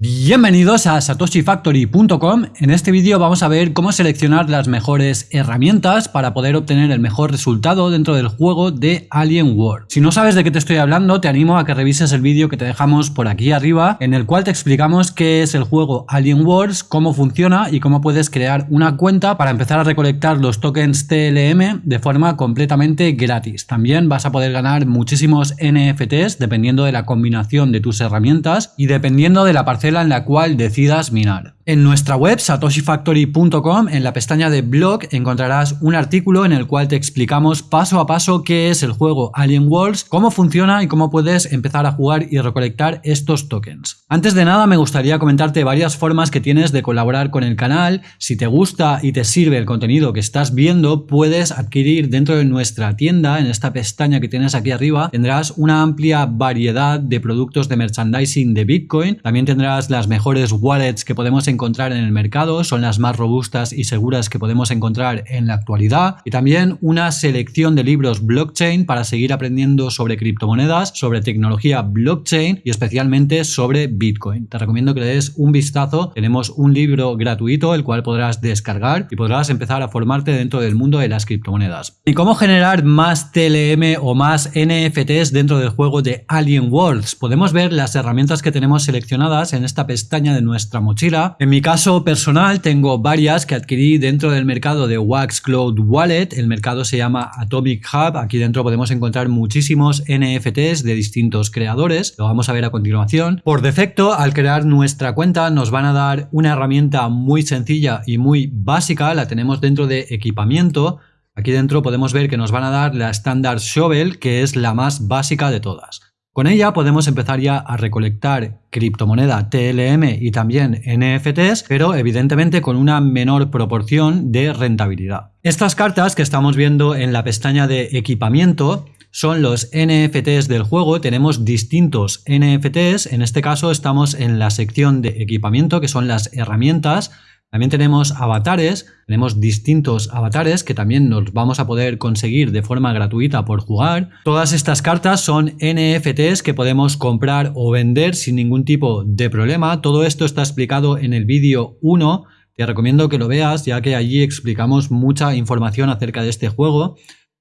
Bienvenidos a satoshifactory.com. En este vídeo vamos a ver cómo seleccionar las mejores herramientas para poder obtener el mejor resultado dentro del juego de Alien World. Si no sabes de qué te estoy hablando, te animo a que revises el vídeo que te dejamos por aquí arriba, en el cual te explicamos qué es el juego Alien Wars, cómo funciona y cómo puedes crear una cuenta para empezar a recolectar los tokens TLM de forma completamente gratis. También vas a poder ganar muchísimos NFTs dependiendo de la combinación de tus herramientas y dependiendo de la parcela en la cual decidas minar. En nuestra web satoshifactory.com, en la pestaña de blog, encontrarás un artículo en el cual te explicamos paso a paso qué es el juego Alien Worlds, cómo funciona y cómo puedes empezar a jugar y recolectar estos tokens. Antes de nada me gustaría comentarte varias formas que tienes de colaborar con el canal. Si te gusta y te sirve el contenido que estás viendo, puedes adquirir dentro de nuestra tienda, en esta pestaña que tienes aquí arriba, tendrás una amplia variedad de productos de merchandising de Bitcoin. También tendrás las mejores wallets que podemos encontrar en el mercado, son las más robustas y seguras que podemos encontrar en la actualidad y también una selección de libros blockchain para seguir aprendiendo sobre criptomonedas, sobre tecnología blockchain y especialmente sobre Bitcoin. Te recomiendo que le des un vistazo, tenemos un libro gratuito el cual podrás descargar y podrás empezar a formarte dentro del mundo de las criptomonedas. ¿Y cómo generar más TLM o más NFTs dentro del juego de Alien Worlds? Podemos ver las herramientas que tenemos seleccionadas en esta pestaña de nuestra mochila. En mi caso personal tengo varias que adquirí dentro del mercado de Wax Cloud Wallet. El mercado se llama Atomic Hub. Aquí dentro podemos encontrar muchísimos NFTs de distintos creadores. Lo vamos a ver a continuación. Por defecto, al crear nuestra cuenta nos van a dar una herramienta muy sencilla y muy básica. La tenemos dentro de equipamiento. Aquí dentro podemos ver que nos van a dar la Standard Shovel, que es la más básica de todas. Con ella podemos empezar ya a recolectar criptomoneda TLM y también NFTs, pero evidentemente con una menor proporción de rentabilidad. Estas cartas que estamos viendo en la pestaña de equipamiento son los NFTs del juego. Tenemos distintos NFTs. En este caso estamos en la sección de equipamiento, que son las herramientas. También tenemos avatares, tenemos distintos avatares que también nos vamos a poder conseguir de forma gratuita por jugar. Todas estas cartas son NFTs que podemos comprar o vender sin ningún tipo de problema. Todo esto está explicado en el vídeo 1. Te recomiendo que lo veas ya que allí explicamos mucha información acerca de este juego.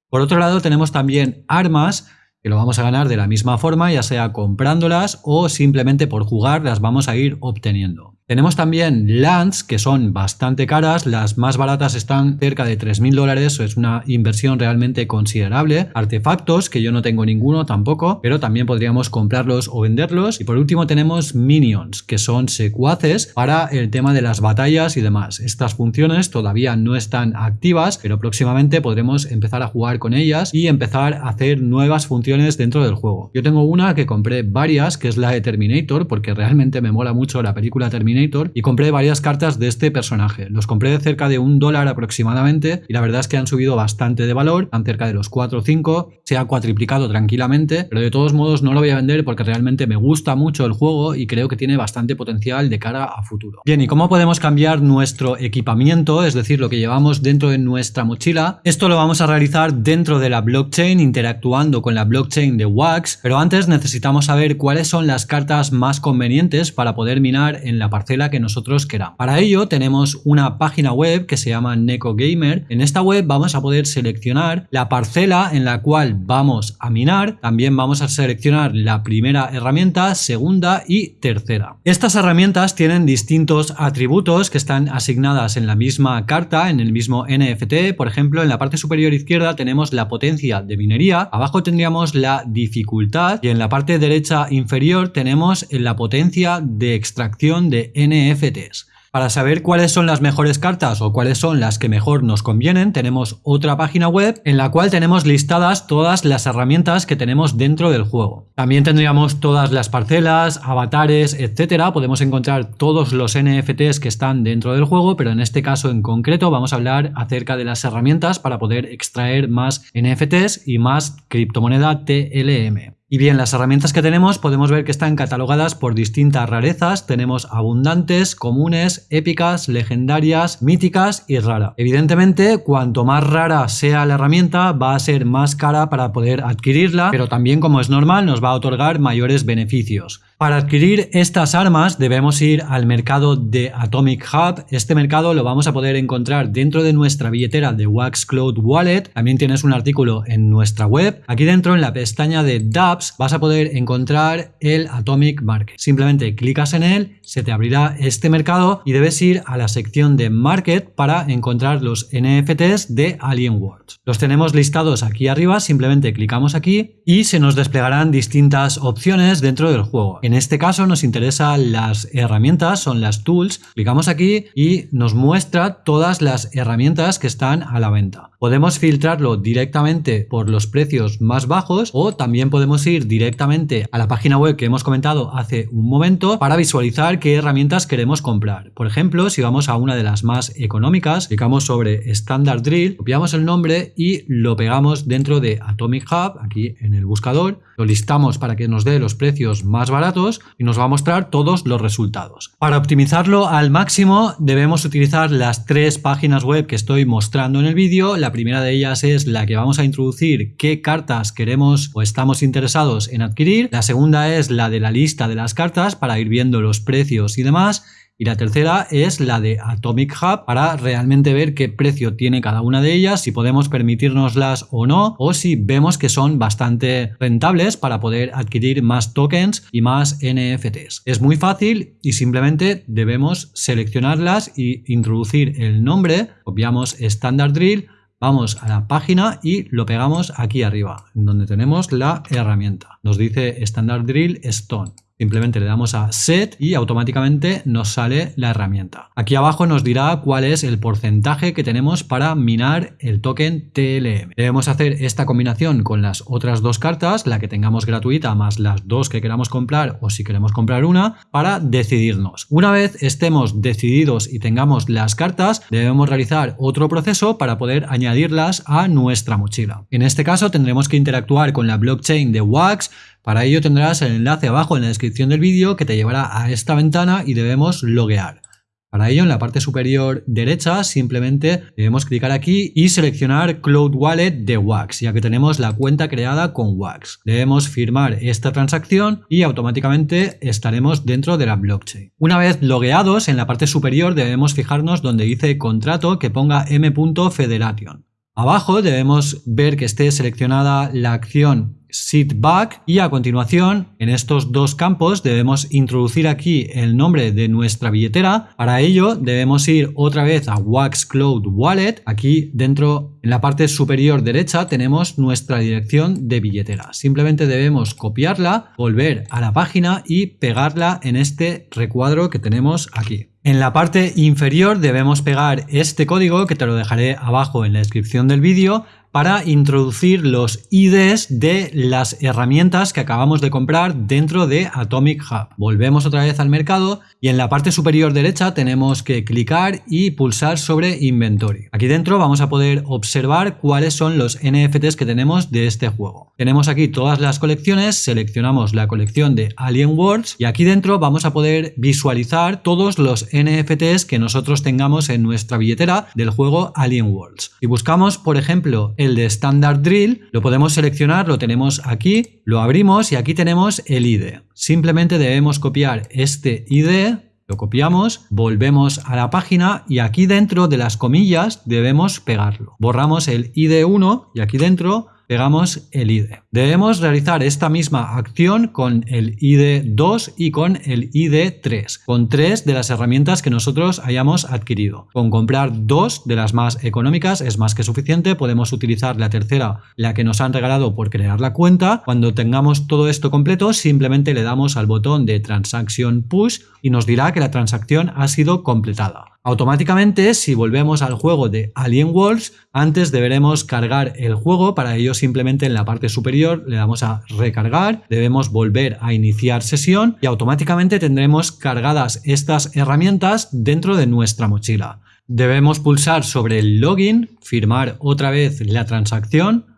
Por otro lado tenemos también armas que lo vamos a ganar de la misma forma, ya sea comprándolas o simplemente por jugar las vamos a ir obteniendo. Tenemos también lands que son bastante caras, las más baratas están cerca de 3.000 dólares, es una inversión realmente considerable. Artefactos, que yo no tengo ninguno tampoco, pero también podríamos comprarlos o venderlos. Y por último tenemos minions, que son secuaces para el tema de las batallas y demás. Estas funciones todavía no están activas, pero próximamente podremos empezar a jugar con ellas y empezar a hacer nuevas funciones dentro del juego. Yo tengo una que compré varias, que es la de Terminator, porque realmente me mola mucho la película Terminator y compré varias cartas de este personaje. Los compré de cerca de un dólar aproximadamente y la verdad es que han subido bastante de valor, han cerca de los 4 o 5, se ha cuatriplicado tranquilamente, pero de todos modos no lo voy a vender porque realmente me gusta mucho el juego y creo que tiene bastante potencial de cara a futuro. Bien, ¿y cómo podemos cambiar nuestro equipamiento, es decir, lo que llevamos dentro de nuestra mochila? Esto lo vamos a realizar dentro de la blockchain, interactuando con la blockchain de Wax, pero antes necesitamos saber cuáles son las cartas más convenientes para poder minar en la partida que nosotros queramos. Para ello tenemos una página web que se llama NecoGamer. En esta web vamos a poder seleccionar la parcela en la cual vamos a minar. También vamos a seleccionar la primera herramienta, segunda y tercera. Estas herramientas tienen distintos atributos que están asignadas en la misma carta, en el mismo NFT. Por ejemplo, en la parte superior izquierda tenemos la potencia de minería, abajo tendríamos la dificultad y en la parte derecha inferior tenemos la potencia de extracción de NFTs. Para saber cuáles son las mejores cartas o cuáles son las que mejor nos convienen, tenemos otra página web en la cual tenemos listadas todas las herramientas que tenemos dentro del juego. También tendríamos todas las parcelas, avatares, etcétera. Podemos encontrar todos los NFTs que están dentro del juego, pero en este caso en concreto vamos a hablar acerca de las herramientas para poder extraer más NFTs y más criptomoneda TLM. Y bien, las herramientas que tenemos podemos ver que están catalogadas por distintas rarezas. Tenemos abundantes, comunes, épicas, legendarias, míticas y rara. Evidentemente, cuanto más rara sea la herramienta, va a ser más cara para poder adquirirla, pero también como es normal nos va a otorgar mayores beneficios. Para adquirir estas armas debemos ir al mercado de Atomic Hub. Este mercado lo vamos a poder encontrar dentro de nuestra billetera de Wax Cloud Wallet. También tienes un artículo en nuestra web. Aquí dentro en la pestaña de dApps vas a poder encontrar el Atomic Market. Simplemente clicas en él, se te abrirá este mercado y debes ir a la sección de Market para encontrar los NFTs de Alien Worlds. Los tenemos listados aquí arriba, simplemente clicamos aquí y se nos desplegarán distintas opciones dentro del juego. En este caso nos interesan las herramientas, son las tools. Clicamos aquí y nos muestra todas las herramientas que están a la venta. Podemos filtrarlo directamente por los precios más bajos o también podemos ir directamente a la página web que hemos comentado hace un momento para visualizar qué herramientas queremos comprar. Por ejemplo, si vamos a una de las más económicas, clicamos sobre Standard Drill, copiamos el nombre y lo pegamos dentro de Atomic Hub, aquí en el buscador, lo listamos para que nos dé los precios más baratos y nos va a mostrar todos los resultados. Para optimizarlo al máximo debemos utilizar las tres páginas web que estoy mostrando en el vídeo. La primera de ellas es la que vamos a introducir qué cartas queremos o estamos interesados en adquirir. La segunda es la de la lista de las cartas para ir viendo los precios y demás. Y la tercera es la de Atomic Hub para realmente ver qué precio tiene cada una de ellas, si podemos permitirnoslas o no, o si vemos que son bastante rentables para poder adquirir más tokens y más NFTs. Es muy fácil y simplemente debemos seleccionarlas y introducir el nombre, copiamos Standard Drill, vamos a la página y lo pegamos aquí arriba, donde tenemos la herramienta. Nos dice Standard Drill Stone. Simplemente le damos a Set y automáticamente nos sale la herramienta. Aquí abajo nos dirá cuál es el porcentaje que tenemos para minar el token TLM. Debemos hacer esta combinación con las otras dos cartas, la que tengamos gratuita más las dos que queramos comprar o si queremos comprar una, para decidirnos. Una vez estemos decididos y tengamos las cartas, debemos realizar otro proceso para poder añadirlas a nuestra mochila. En este caso tendremos que interactuar con la blockchain de Wax para ello tendrás el enlace abajo en la descripción del vídeo que te llevará a esta ventana y debemos loguear. Para ello, en la parte superior derecha, simplemente debemos clicar aquí y seleccionar Cloud Wallet de Wax, ya que tenemos la cuenta creada con Wax. Debemos firmar esta transacción y automáticamente estaremos dentro de la blockchain. Una vez logueados, en la parte superior debemos fijarnos donde dice contrato que ponga m.federation. Abajo debemos ver que esté seleccionada la acción sit back y a continuación en estos dos campos debemos introducir aquí el nombre de nuestra billetera. Para ello debemos ir otra vez a Wax Cloud Wallet. Aquí dentro en la parte superior derecha tenemos nuestra dirección de billetera. Simplemente debemos copiarla, volver a la página y pegarla en este recuadro que tenemos aquí. En la parte inferior debemos pegar este código que te lo dejaré abajo en la descripción del vídeo para introducir los IDs de las herramientas que acabamos de comprar dentro de Atomic Hub. Volvemos otra vez al mercado y en la parte superior derecha tenemos que clicar y pulsar sobre Inventory. Aquí dentro vamos a poder observar cuáles son los NFTs que tenemos de este juego. Tenemos aquí todas las colecciones, seleccionamos la colección de Alien Worlds y aquí dentro vamos a poder visualizar todos los NFTs que nosotros tengamos en nuestra billetera del juego Alien Worlds. Si buscamos, por ejemplo, el de Standard Drill, lo podemos seleccionar, lo tenemos aquí, lo abrimos y aquí tenemos el ID. Simplemente debemos copiar este ID, lo copiamos, volvemos a la página y aquí dentro de las comillas debemos pegarlo. Borramos el ID1 y aquí dentro pegamos el ID. Debemos realizar esta misma acción con el ID2 y con el ID3, con tres de las herramientas que nosotros hayamos adquirido. Con comprar dos de las más económicas es más que suficiente, podemos utilizar la tercera, la que nos han regalado por crear la cuenta. Cuando tengamos todo esto completo, simplemente le damos al botón de Transaction Push y nos dirá que la transacción ha sido completada. Automáticamente, si volvemos al juego de Alien Worlds, antes deberemos cargar el juego, para ello simplemente en la parte superior le damos a recargar, debemos volver a iniciar sesión y automáticamente tendremos cargadas estas herramientas dentro de nuestra mochila. Debemos pulsar sobre el login, firmar otra vez la transacción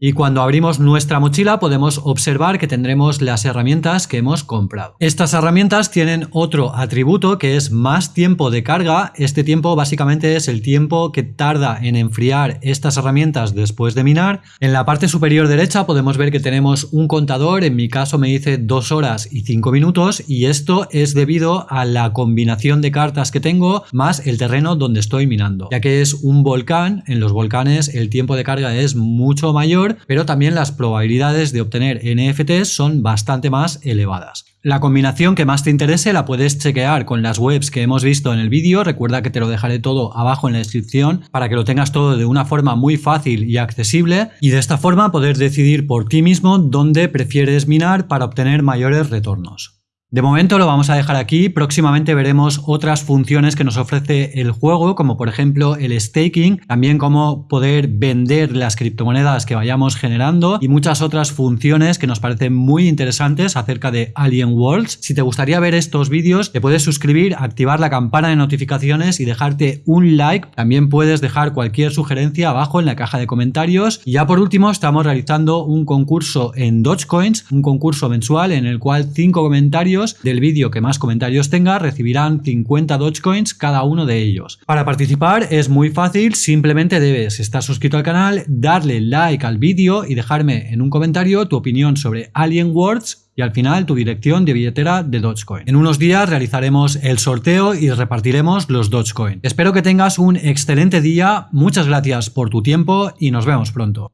Y cuando abrimos nuestra mochila podemos observar que tendremos las herramientas que hemos comprado. Estas herramientas tienen otro atributo que es más tiempo de carga. Este tiempo básicamente es el tiempo que tarda en enfriar estas herramientas después de minar. En la parte superior derecha podemos ver que tenemos un contador, en mi caso me dice 2 horas y 5 minutos y esto es debido a la combinación de cartas que tengo más el terreno donde estoy minando. Ya que es un volcán, en los volcanes el tiempo de carga es mucho mayor pero también las probabilidades de obtener NFTs son bastante más elevadas. La combinación que más te interese la puedes chequear con las webs que hemos visto en el vídeo, recuerda que te lo dejaré todo abajo en la descripción para que lo tengas todo de una forma muy fácil y accesible y de esta forma poder decidir por ti mismo dónde prefieres minar para obtener mayores retornos. De momento lo vamos a dejar aquí, próximamente veremos otras funciones que nos ofrece el juego, como por ejemplo el staking, también cómo poder vender las criptomonedas que vayamos generando y muchas otras funciones que nos parecen muy interesantes acerca de Alien Worlds. Si te gustaría ver estos vídeos, te puedes suscribir, activar la campana de notificaciones y dejarte un like. También puedes dejar cualquier sugerencia abajo en la caja de comentarios. Y ya por último, estamos realizando un concurso en Dogecoins, un concurso mensual en el cual cinco comentarios del vídeo que más comentarios tenga recibirán 50 Dogecoins cada uno de ellos. Para participar es muy fácil, simplemente debes estar suscrito al canal, darle like al vídeo y dejarme en un comentario tu opinión sobre Alien Worlds y al final tu dirección de billetera de Dogecoin. En unos días realizaremos el sorteo y repartiremos los Dogecoin. Espero que tengas un excelente día, muchas gracias por tu tiempo y nos vemos pronto.